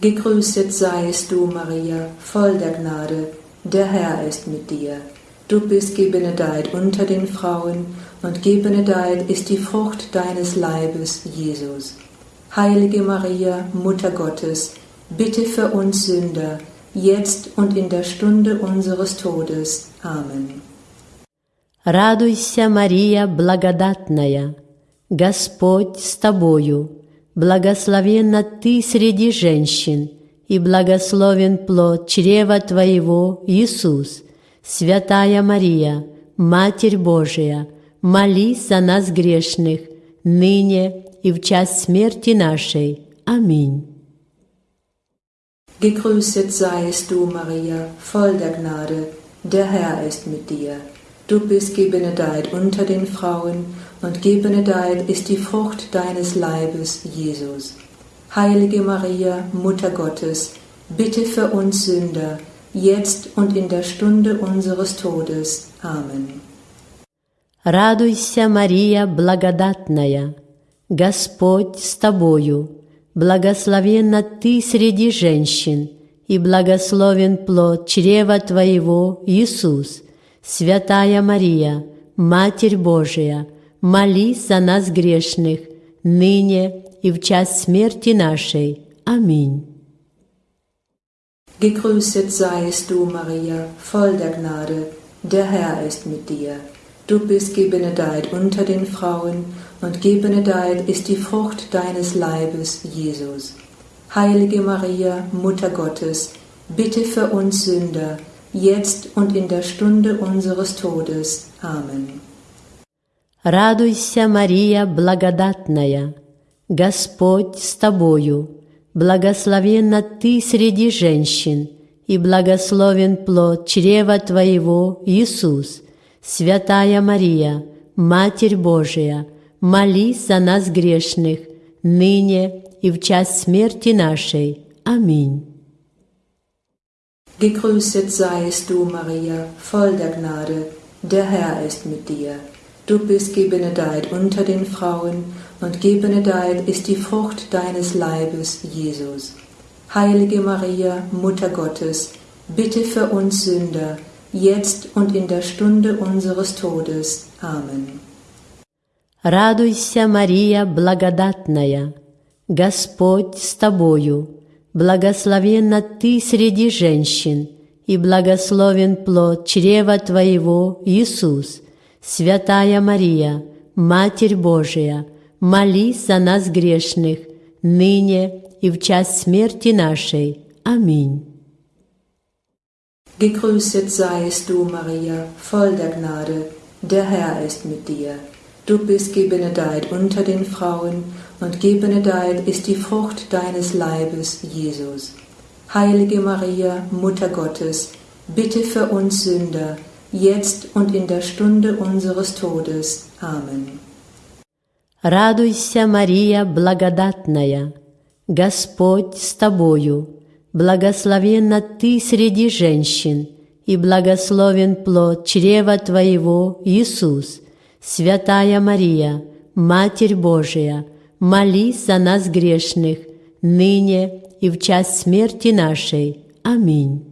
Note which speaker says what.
Speaker 1: Gegrüßet seist du, Maria, voll der Gnade, der Herr ist mit dir. Du bist gebenedeit unter den Frauen, und gebenedeit ist die Frucht deines Leibes, Jesus. Heilige Maria, Mutter Gottes, bitte für uns Sünder, jetzt und in der Stunde unseres Todes. Amen.
Speaker 2: Радуйся, Мария благодатная, Господь с тобою, Благословенна ты среди женщин, и благословен плод чрева твоего, Иисус. Святая Мария, Матерь Божия, молись за нас грешных, ныне и в час смерти нашей. Аминь.
Speaker 1: Gegrüßet seist du, Maria, voll der Gnade, der Herr ist mit dir. Du bist gebenedeit unter den Frauen, und gebenedeit ist die Frucht deines Leibes, Jesus. Heilige Maria, Mutter Gottes, bitte für uns Sünder, jetzt und in der Stunde unseres Todes. Amen.
Speaker 2: Радуйся, Мария благодатная, Господь с тобою, благословенна ты среди женщин, и благословен плод чрева твоего, Иисус. Святая Мария, Матерь Божия, молись за нас грешных, ныне и в час смерти нашей. Аминь.
Speaker 1: Gegrüßet seist du, Maria, voll der Gnade, der Herr ist mit dir. Du bist gebenedeit unter den Frauen, und gebenedeit ist die Frucht deines Leibes, Jesus. Heilige Maria, Mutter Gottes, bitte für uns Sünder, jetzt und in der Stunde unseres Todes. Amen.
Speaker 2: Радуйся, Мария благодатная, Господь с тобою, благословенна ты среди женщин, и благословен плод чрева твоего, Иисус. Святая Мария, Матерь Божия, молись за нас грешных, ныне и в час смерти нашей. Аминь.
Speaker 1: Gegrüßet seist du, Maria, voll der Gnade, der Herr ist mit dir. Du bist gebenedeit unter den Frauen, und gebenedeit ist die Frucht deines Leibes, Jesus. Heilige Maria, Mutter Gottes, bitte für uns Sünder, jetzt und in der Stunde unseres Todes. Amen.
Speaker 2: Радуйся, Мария благодатная, Господь с тобою, Благословенна ты среди женщин, и благословен плод чрева твоего, Иисус. Святая Мария, Матерь Божия, молись за нас грешных, ныне и в час смерти нашей. Аминь.
Speaker 1: Gegrüßet seist du, Maria, voll der Gnade, der Herr ist mit dir. Du bist gebenedeit unter den Frauen, und gebenedeit ist die Frucht deines Leibes, Jesus. Heilige Maria, Mutter Gottes, bitte für uns Sünder, jetzt und in der Stunde unseres Todes. Amen.
Speaker 2: Радуйся, Мария благодатная, Господь с тобою, благословенна ты среди женщин, и благословен плод чрева твоего, Иисус. Святая Мария, Матерь Божия, молись за нас грешных, ныне и в час смерти нашей. Аминь.